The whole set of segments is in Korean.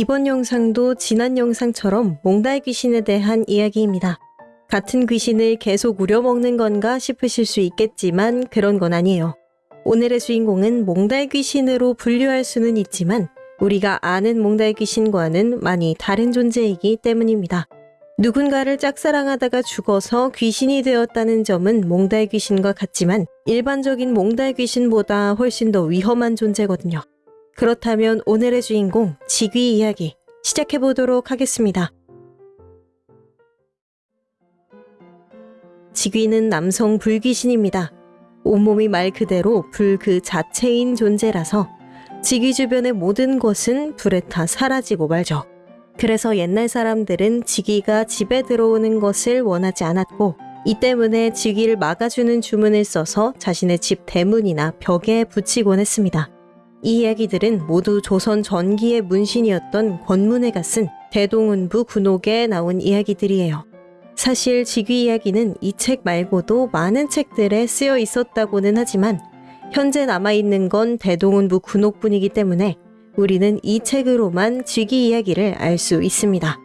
이번 영상도 지난 영상처럼 몽달 귀신에 대한 이야기입니다. 같은 귀신을 계속 우려먹는 건가 싶으실 수 있겠지만 그런 건 아니에요. 오늘의 주인공은 몽달 귀신으로 분류할 수는 있지만 우리가 아는 몽달 귀신과는 많이 다른 존재이기 때문입니다. 누군가를 짝사랑하다가 죽어서 귀신이 되었다는 점은 몽달 귀신과 같지만 일반적인 몽달 귀신보다 훨씬 더 위험한 존재거든요. 그렇다면 오늘의 주인공 지귀 이야기 시작해 보도록 하겠습니다. 지귀는 남성 불귀신입니다. 온몸이 말 그대로 불 그 자체인 존재라서 지귀 주변의 모든 것은 불에 타 사라지고 말죠. 그래서 옛날 사람들은 지귀가 집에 들어오는 것을 원하지 않았고 이 때문에 지귀를 막아주는 주문을 써서 자신의 집 대문이나 벽에 붙이곤 했습니다. 이 이야기들은 모두 조선 전기의 문신이었던 권문회가 쓴 대동운부 군옥에 나온 이야기들이에요. 사실 지귀 이야기는 이 책 말고도 많은 책들에 쓰여 있었다고는 하지만 현재 남아있는 건 대동운부 군옥뿐이기 때문에 우리는 이 책으로만 지귀 이야기를 알 수 있습니다.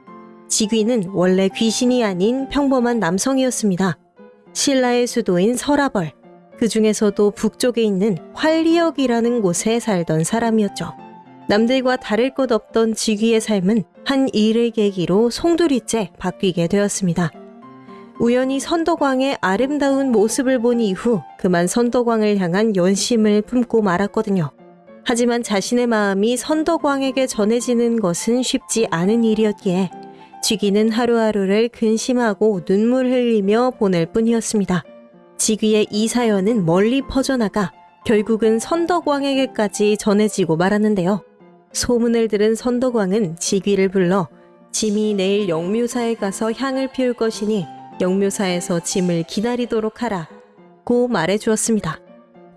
지귀는 원래 귀신이 아닌 평범한 남성이었습니다. 신라의 수도인 설아벌, 그 중에서도 북쪽에 있는 활리역이라는 곳에 살던 사람이었죠. 남들과 다를 것 없던 지귀의 삶은 한 일을 계기로 송두리째 바뀌게 되었습니다. 우연히 선덕왕의 아름다운 모습을 본 이후 그만 선덕왕을 향한 연심을 품고 말았거든요. 하지만 자신의 마음이 선덕왕에게 전해지는 것은 쉽지 않은 일이었기에 쥐기는 하루하루를 근심하고 눈물 흘리며 보낼 뿐이었습니다. 지귀의 이 사연은 멀리 퍼져나가 결국은 선덕왕에게까지 전해지고 말았는데요. 소문을 들은 선덕왕은 지귀를 불러 짐이 내일 영묘사에 가서 향을 피울 것이니 영묘사에서 짐을 기다리도록 하라 고 말해주었습니다.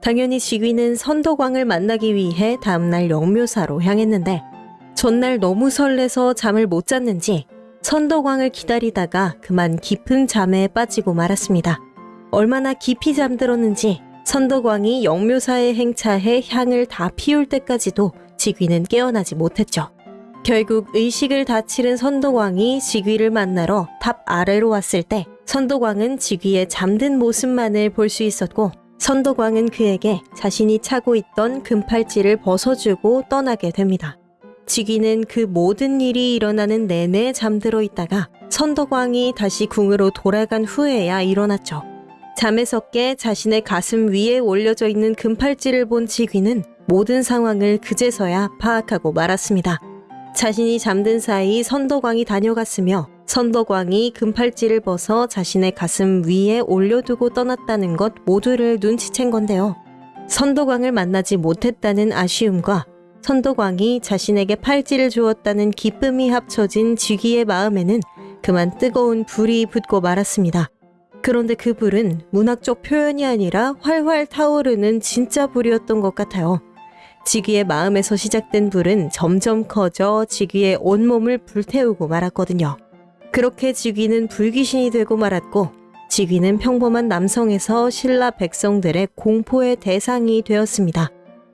당연히 지귀는 선덕왕을 만나기 위해 다음날 영묘사로 향했는데 전날 너무 설레서 잠을 못 잤는지 선덕왕을 기다리다가 그만 깊은 잠에 빠지고 말았습니다. 얼마나 깊이 잠들었는지 선덕왕이 영묘사에 행차해 향을 다 피울 때까지도 지귀는 깨어나지 못했죠. 결국 의식을 다 치른 선덕왕이 지귀를 만나러 탑 아래로 왔을 때 선덕왕은 지귀의 잠든 모습만을 볼 수 있었고 선덕왕은 그에게 자신이 차고 있던 금팔찌를 벗어주고 떠나게 됩니다. 지귀는 그 모든 일이 일어나는 내내 잠들어 있다가 선덕왕이 다시 궁으로 돌아간 후에야 일어났죠. 잠에서 깨 자신의 가슴 위에 올려져 있는 금팔찌를 본 지귀는 모든 상황을 그제서야 파악하고 말았습니다. 자신이 잠든 사이 선덕왕이 다녀갔으며 선덕왕이 금팔찌를 벗어 자신의 가슴 위에 올려두고 떠났다는 것 모두를 눈치챈 건데요. 선덕왕을 만나지 못했다는 아쉬움과 선덕왕이 자신에게 팔찌를 주었다는 기쁨이 합쳐진 지귀의 마음에는 그만 뜨거운 불이 붙고 말았습니다. 그런데 그 불은 문학적 표현이 아니라 활활 타오르는 진짜 불이었던 것 같아요. 지귀의 마음에서 시작된 불은 점점 커져 지귀의 온몸을 불태우고 말았거든요. 그렇게 지귀는 불귀신이 되고 말았고 지귀는 평범한 남성에서 신라 백성들의 공포의 대상이 되었습니다.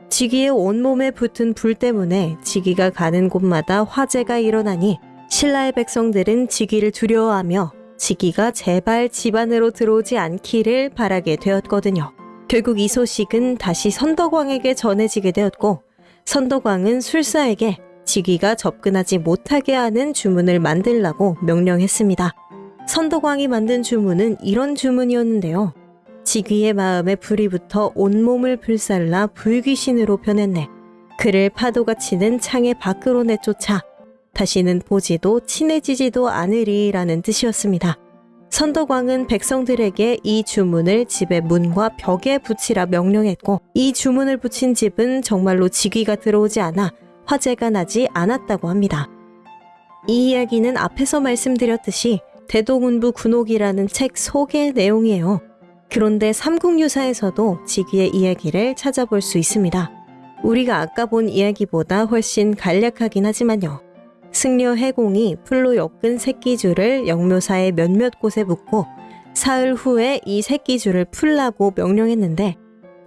지귀의 온몸에 붙은 불 때문에 지귀가 가는 곳마다 화재가 일어나니 신라의 백성들은 지귀를 두려워하며 지귀가 제발 집안으로 들어오지 않기를 바라게 되었거든요. 결국 이 소식은 다시 선덕왕에게 전해지게 되었고 선덕왕은 술사에게 지귀가 접근하지 못하게 하는 주문을 만들라고 명령했습니다. 선덕왕이 만든 주문은 이런 주문이었는데요. 지귀의 마음에 불이 붙어 온몸을 불살라 불귀신으로 변했네. 그를 파도가 치는 창의 밖으로 내쫓아 다시는 보지도 친해지지도 않으리라는 뜻이었습니다. 선덕왕은 백성들에게 이 주문을 집의 문과 벽에 붙이라 명령했고 이 주문을 붙인 집은 정말로 지귀가 들어오지 않아 화재가 나지 않았다고 합니다. 이 이야기는 앞에서 말씀드렸듯이 대동운부 군옥이라는 책 속의 내용이에요. 그런데 삼국유사에서도 지귀의 이야기를 찾아볼 수 있습니다. 우리가 아까 본 이야기보다 훨씬 간략하긴 하지만요. 승려 해공이 풀로 엮은 새끼줄을 영묘사의 몇몇 곳에 묶고 사흘 후에 이 새끼줄을 풀라고 명령했는데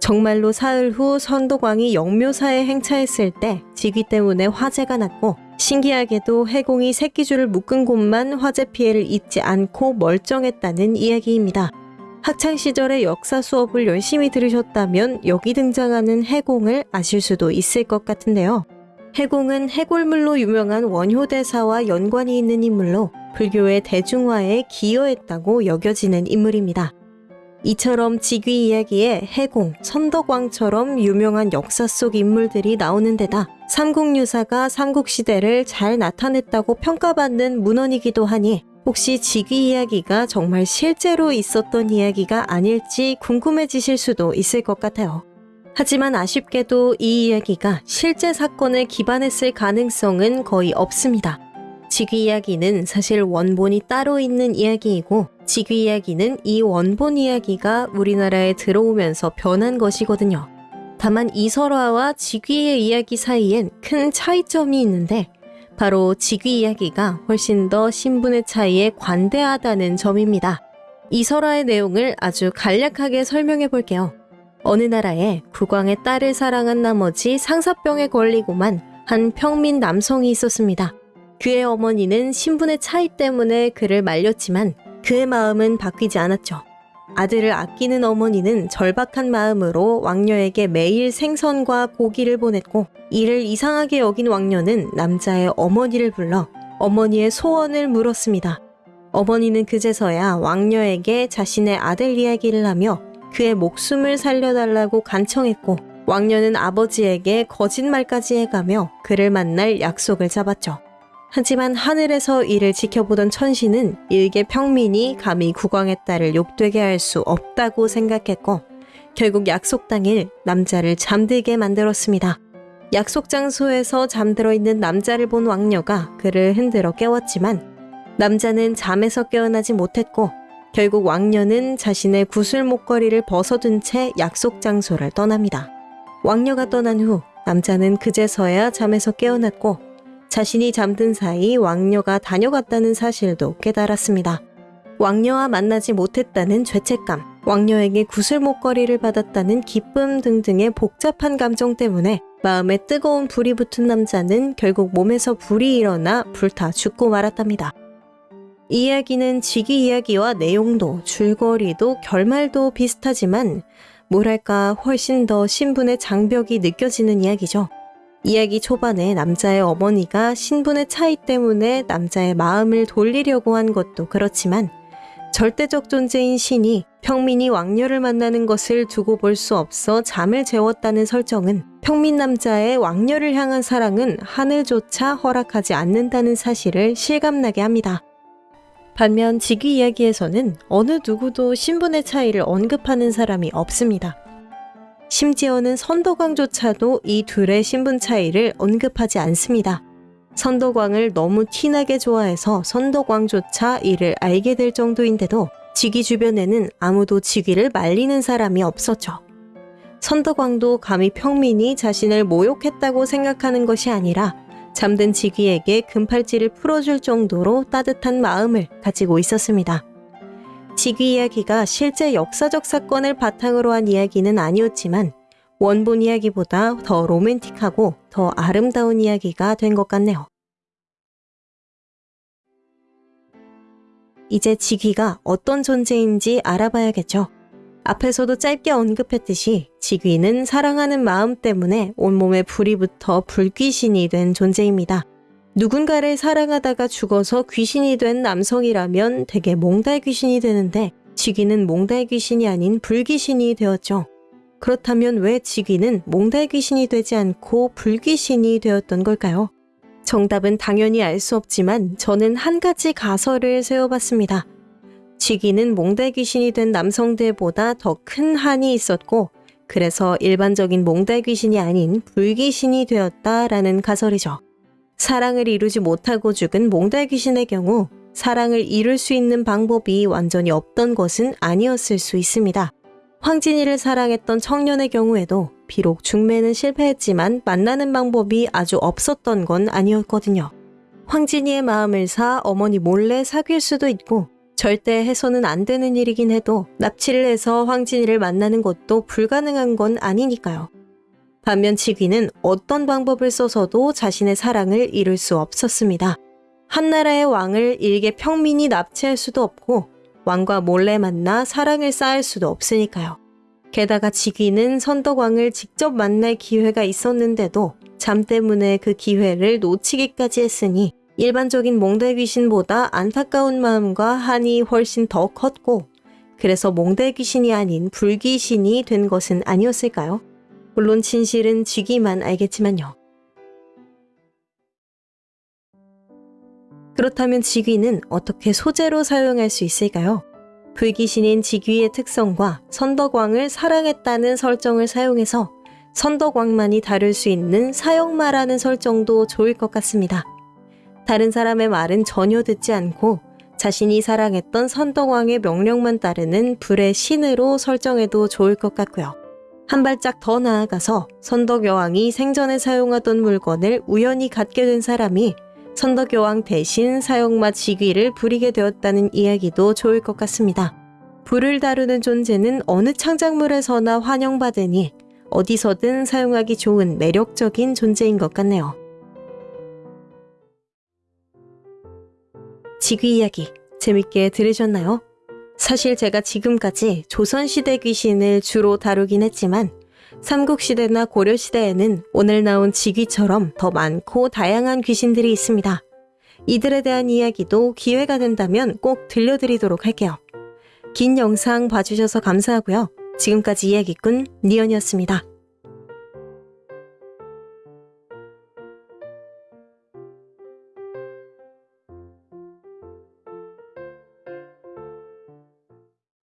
정말로 사흘 후 선덕왕이 영묘사에 행차했을 때 지귀 때문에 화재가 났고 신기하게도 해공이 새끼줄을 묶은 곳만 화재 피해를 입지 않고 멀쩡했다는 이야기입니다. 학창 시절의 역사 수업을 열심히 들으셨다면 여기 등장하는 해공을 아실 수도 있을 것 같은데요. 해공은 해골물로 유명한 원효대사와 연관이 있는 인물로 불교의 대중화에 기여했다고 여겨지는 인물입니다. 이처럼 직위 이야기에 해공, 선덕왕처럼 유명한 역사 속 인물들이 나오는 데다 삼국유사가 삼국시대를 잘 나타냈다고 평가받는 문헌이기도 하니 혹시 직위 이야기가 정말 실제로 있었던 이야기가 아닐지 궁금해지실 수도 있을 것 같아요. 하지만 아쉽게도 이 이야기가 실제 사건을 기반했을 가능성은 거의 없습니다. 직위 이야기는 사실 원본이 따로 있는 이야기이고 직위 이야기는 이 원본 이야기가 우리나라에 들어오면서 변한 것이거든요. 다만 이설화와 직위의 이야기 사이엔 큰 차이점이 있는데 바로 직위 이야기가 훨씬 더 신분의 차이에 관대하다는 점입니다. 이설화의 내용을 아주 간략하게 설명해 볼게요. 어느 나라에 국왕의 딸을 사랑한 나머지 상사병에 걸리고만 한 평민 남성이 있었습니다. 그의 어머니는 신분의 차이 때문에 그를 말렸지만 그의 마음은 바뀌지 않았죠. 아들을 아끼는 어머니는 절박한 마음으로 왕녀에게 매일 생선과 고기를 보냈고 이를 이상하게 여긴 왕녀는 남자의 어머니를 불러 어머니의 소원을 물었습니다. 어머니는 그제서야 왕녀에게 자신의 아들 이야기를 하며 그의 목숨을 살려달라고 간청했고 왕녀는 아버지에게 거짓말까지 해가며 그를 만날 약속을 잡았죠. 하지만 하늘에서 이를 지켜보던 천신은 일개 평민이 감히 국왕의 딸을 욕되게 할 수 없다고 생각했고 결국 약속 당일 남자를 잠들게 만들었습니다. 약속 장소에서 잠들어 있는 남자를 본 왕녀가 그를 흔들어 깨웠지만 남자는 잠에서 깨어나지 못했고 결국 왕녀는 자신의 구슬 목걸이를 벗어둔 채 약속 장소를 떠납니다. 왕녀가 떠난 후 남자는 그제서야 잠에서 깨어났고 자신이 잠든 사이 왕녀가 다녀갔다는 사실도 깨달았습니다. 왕녀와 만나지 못했다는 죄책감, 왕녀에게 구슬 목걸이를 받았다는 기쁨 등등의 복잡한 감정 때문에 마음에 뜨거운 불이 붙은 남자는 결국 몸에서 불이 일어나 불타 죽고 말았답니다. 이 이야기는 직위 이야기와 내용도 줄거리도 결말도 비슷하지만 뭐랄까 훨씬 더 신분의 장벽이 느껴지는 이야기죠. 이야기 초반에 남자의 어머니가 신분의 차이 때문에 남자의 마음을 돌리려고 한 것도 그렇지만 절대적 존재인 신이 평민이 왕녀를 만나는 것을 두고 볼 수 없어 잠을 재웠다는 설정은 평민 남자의 왕녀를 향한 사랑은 하늘조차 허락하지 않는다는 사실을 실감나게 합니다. 반면 직위 이야기에서는 어느 누구도 신분의 차이를 언급하는 사람이 없습니다. 심지어는 선덕왕조차도 이 둘의 신분 차이를 언급하지 않습니다. 선덕왕을 너무 티나게 좋아해서 선덕왕조차 이를 알게 될 정도인데도 직위 주변에는 아무도 직위를 말리는 사람이 없었죠. 선덕왕도 감히 평민이 자신을 모욕했다고 생각하는 것이 아니라 잠든 직위에게 금팔찌를 풀어줄 정도로 따뜻한 마음을 가지고 있었습니다. 직위 이야기가 실제 역사적 사건을 바탕으로 한 이야기는 아니었지만 원본 이야기보다 더 로맨틱하고 더 아름다운 이야기가 된 것 같네요. 이제 직위가 어떤 존재인지 알아봐야겠죠. 앞에서도 짧게 언급했듯이 직위는 사랑하는 마음 때문에 온몸에 불이 붙어 불귀신이 된 존재입니다. 누군가를 사랑하다가 죽어서 귀신이 된 남성이라면 되게 몽달 귀신이 되는데 직위는 몽달 귀신이 아닌 불귀신이 되었죠. 그렇다면 왜 직위는 몽달 귀신이 되지 않고 불귀신이 되었던 걸까요? 정답은 당연히 알 수 없지만 저는 한 가지 가설을 세워봤습니다. 직위는 몽달 귀신이 된 남성들보다 더 큰 한이 있었고 그래서 일반적인 몽달 귀신이 아닌 불귀신이 되었다라는 가설이죠. 사랑을 이루지 못하고 죽은 몽달 귀신의 경우 사랑을 이룰 수 있는 방법이 완전히 없던 것은 아니었을 수 있습니다. 황진이를 사랑했던 청년의 경우에도 비록 중매는 실패했지만 만나는 방법이 아주 없었던 건 아니었거든요. 황진이의 마음을 사 어머니 몰래 사귈 수도 있고 절대 해서는 안 되는 일이긴 해도 납치를 해서 황진이를 만나는 것도 불가능한 건 아니니까요. 반면 직위는 어떤 방법을 써서도 자신의 사랑을 이룰 수 없었습니다. 한 나라의 왕을 일개 평민이 납치할 수도 없고 왕과 몰래 만나 사랑을 쌓을 수도 없으니까요. 게다가 직위는 선덕왕을 직접 만날 기회가 있었는데도 잠 때문에 그 기회를 놓치기까지 했으니 일반적인 몽대 귀신보다 안타까운 마음과 한이 훨씬 더 컸고 그래서 몽대 귀신이 아닌 불귀신이 된 것은 아니었을까요? 물론 진실은 쥐기만 알겠지만요. 그렇다면 직위는 어떻게 소재로 사용할 수 있을까요? 불귀신인 직위의 특성과 선덕왕을 사랑했다는 설정을 사용해서 선덕왕만이 다룰 수 있는 사형마라는 설정도 좋을 것 같습니다. 다른 사람의 말은 전혀 듣지 않고 자신이 사랑했던 선덕왕의 명령만 따르는 불의 신으로 설정해도 좋을 것 같고요. 한 발짝 더 나아가서 선덕여왕이 생전에 사용하던 물건을 우연히 갖게 된 사람이 선덕여왕 대신 사형마 직위를 부리게 되었다는 이야기도 좋을 것 같습니다. 불을 다루는 존재는 어느 창작물에서나 환영받으니 어디서든 사용하기 좋은 매력적인 존재인 것 같네요. 직위 이야기 재밌게 들으셨나요? 사실 제가 지금까지 조선시대 귀신을 주로 다루긴 했지만 삼국시대나 고려시대에는 오늘 나온 직위처럼 더 많고 다양한 귀신들이 있습니다. 이들에 대한 이야기도 기회가 된다면 꼭 들려드리도록 할게요. 긴 영상 봐주셔서 감사하고요. 지금까지 이야기꾼 니언이었습니다.